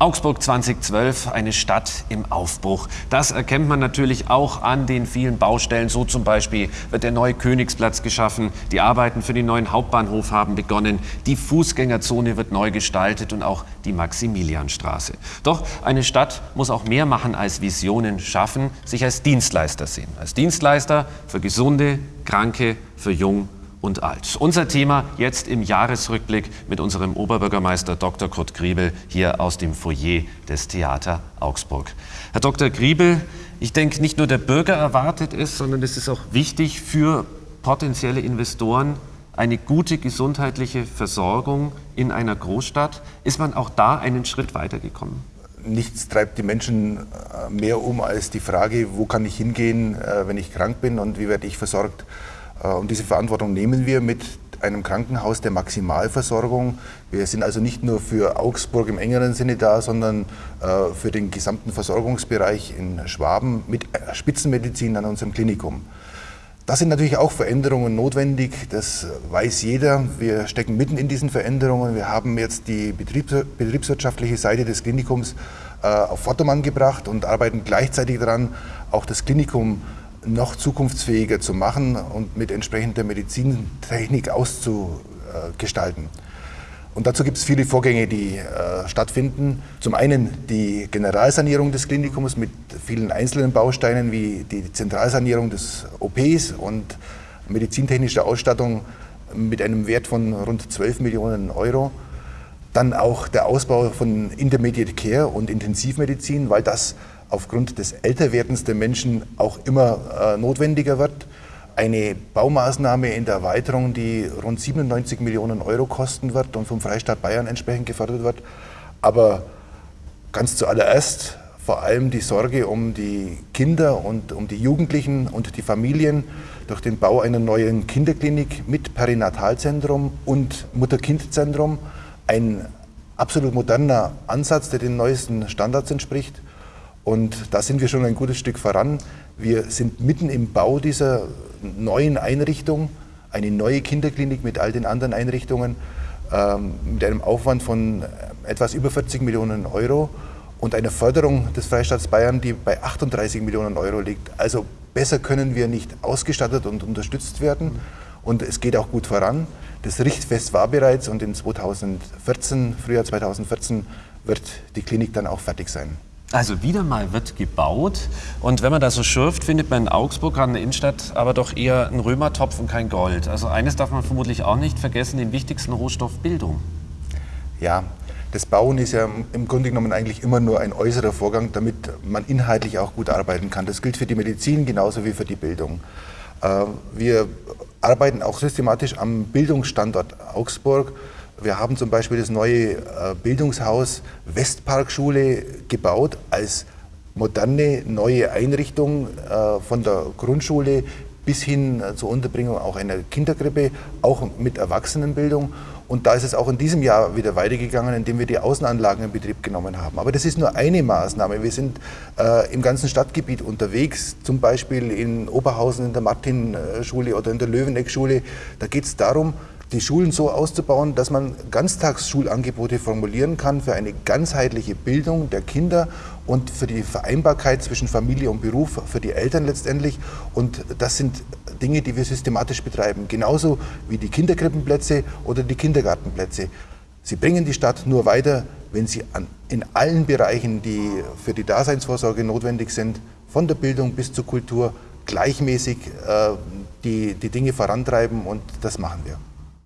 Augsburg 2012, eine Stadt im Aufbruch. Das erkennt man natürlich auch an den vielen Baustellen. So zum Beispiel wird der neue Königsplatz geschaffen, die Arbeiten für den neuen Hauptbahnhof haben begonnen, die Fußgängerzone wird neu gestaltet und auch die Maximilianstraße. Doch eine Stadt muss auch mehr machen als Visionen schaffen, sich als Dienstleister sehen. Als Dienstleister für Gesunde, Kranke, für Jung und alt. Unser Thema jetzt im Jahresrückblick mit unserem Oberbürgermeister Dr. Kurt Griebel hier aus dem Foyer des Theater Augsburg. Herr Dr. Griebel, ich denke, nicht nur der Bürger erwartet es, sondern es ist auch wichtig für potenzielle Investoren, eine gute gesundheitliche Versorgung in einer Großstadt. Ist man auch da einen Schritt weitergekommen? Nichts treibt die Menschen äh, mehr um als die Frage, wo kann ich hingehen, äh, wenn ich krank bin und wie werde ich versorgt. Äh, und diese Verantwortung nehmen wir mit einem Krankenhaus der Maximalversorgung. Wir sind also nicht nur für Augsburg im engeren Sinne da, sondern äh, für den gesamten Versorgungsbereich in Schwaben mit Spitzenmedizin an unserem Klinikum. Da sind natürlich auch Veränderungen notwendig, das weiß jeder. Wir stecken mitten in diesen Veränderungen. Wir haben jetzt die betriebswirtschaftliche Seite des Klinikums äh, auf Vordermann gebracht und arbeiten gleichzeitig daran, auch das Klinikum noch zukunftsfähiger zu machen und mit entsprechender Medizintechnik auszugestalten. Und dazu gibt es viele Vorgänge, die äh, stattfinden. Zum einen die Generalsanierung des Klinikums mit vielen einzelnen Bausteinen wie die Zentralsanierung des OPs und medizintechnischer Ausstattung mit einem Wert von rund 12 Millionen Euro. Dann auch der Ausbau von Intermediate Care und Intensivmedizin, weil das aufgrund des Älterwerdens der Menschen auch immer äh, notwendiger wird. Eine Baumaßnahme in der Erweiterung, die rund 97 Millionen Euro kosten wird und vom Freistaat Bayern entsprechend gefördert wird. Aber ganz zuallererst vor allem die Sorge um die Kinder und um die Jugendlichen und die Familien durch den Bau einer neuen Kinderklinik mit Perinatalzentrum und Mutter-Kind-Zentrum. Ein absolut moderner Ansatz, der den neuesten Standards entspricht. Und da sind wir schon ein gutes Stück voran. Wir sind mitten im Bau dieser neuen Einrichtung, eine neue Kinderklinik mit all den anderen Einrichtungen, ähm, mit einem Aufwand von etwas über 40 Millionen Euro und einer Förderung des Freistaats Bayern, die bei 38 Millionen Euro liegt. Also besser können wir nicht ausgestattet und unterstützt werden. Und es geht auch gut voran. Das Richtfest war bereits und in 2014, Frühjahr 2014, wird die Klinik dann auch fertig sein. Also wieder mal wird gebaut und wenn man da so schürft, findet man in Augsburg an der Innenstadt aber doch eher einen Römertopf und kein Gold. Also eines darf man vermutlich auch nicht vergessen, den wichtigsten Rohstoff Bildung. Ja, das Bauen ist ja im Grunde genommen eigentlich immer nur ein äußerer Vorgang, damit man inhaltlich auch gut arbeiten kann. Das gilt für die Medizin genauso wie für die Bildung. Äh, wir arbeiten auch systematisch am Bildungsstandort Augsburg. Wir haben zum Beispiel das neue äh, Bildungshaus Westparkschule gebaut als moderne neue Einrichtung äh, von der Grundschule bis hin äh, zur Unterbringung auch einer Kinderkrippe, auch mit Erwachsenenbildung. Und da ist es auch in diesem Jahr wieder weitergegangen, indem wir die Außenanlagen in Betrieb genommen haben. Aber das ist nur eine Maßnahme. Wir sind äh, im ganzen Stadtgebiet unterwegs, zum Beispiel in Oberhausen in der Martin-Schule oder in der Löweneck-Schule. Da geht es darum, die Schulen so auszubauen, dass man Ganztagsschulangebote formulieren kann für eine ganzheitliche Bildung der Kinder und für die Vereinbarkeit zwischen Familie und Beruf, für die Eltern letztendlich. Und das sind Dinge, die wir systematisch betreiben, genauso wie die Kinderkrippenplätze oder die Kindergartenplätze. Sie bringen die Stadt nur weiter, wenn sie an, in allen Bereichen, die für die Daseinsvorsorge notwendig sind, von der Bildung bis zur Kultur, gleichmäßig äh, die, die Dinge vorantreiben und das machen wir.